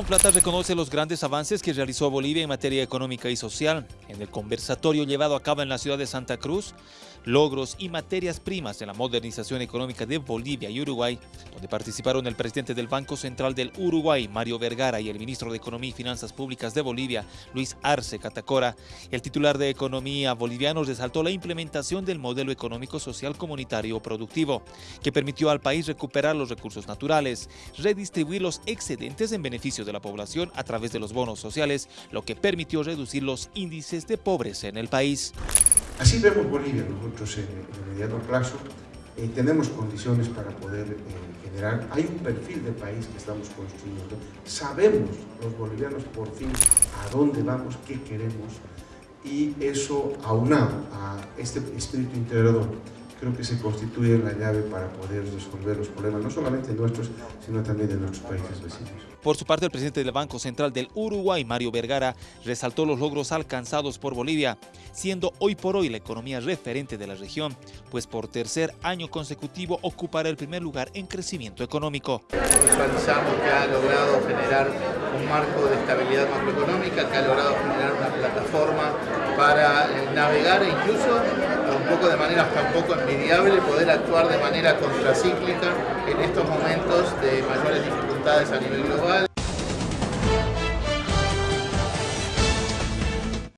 Plata reconoce los grandes avances que realizó Bolivia en materia económica y social. En el conversatorio llevado a cabo en la ciudad de Santa Cruz, logros y materias primas en la modernización económica de Bolivia y Uruguay, donde participaron el presidente del Banco Central del Uruguay, Mario Vergara, y el ministro de Economía y Finanzas Públicas de Bolivia, Luis Arce Catacora. El titular de Economía boliviano resaltó la implementación del modelo económico social comunitario productivo, que permitió al país recuperar los recursos naturales, redistribuir los excedentes en beneficio de la población a través de los bonos sociales, lo que permitió reducir los índices de pobreza en el país. Así vemos Bolivia nosotros en el mediano plazo. Eh, tenemos condiciones para poder eh, generar, hay un perfil de país que estamos construyendo, sabemos los bolivianos por fin a dónde vamos, qué queremos y eso aunado a este espíritu integrador creo que se constituye la llave para poder resolver los problemas, no solamente nuestros, sino también de nuestros países vecinos. Por su parte, el presidente del Banco Central del Uruguay, Mario Vergara, resaltó los logros alcanzados por Bolivia, siendo hoy por hoy la economía referente de la región, pues por tercer año consecutivo ocupará el primer lugar en crecimiento económico. Visualizamos que ha logrado generar un marco de estabilidad macroeconómica, que ha logrado generar una plataforma para eh, navegar e incluso un poco de manera hasta un poco envidiable poder actuar de manera contracíclica en estos momentos de mayores dificultades a nivel global.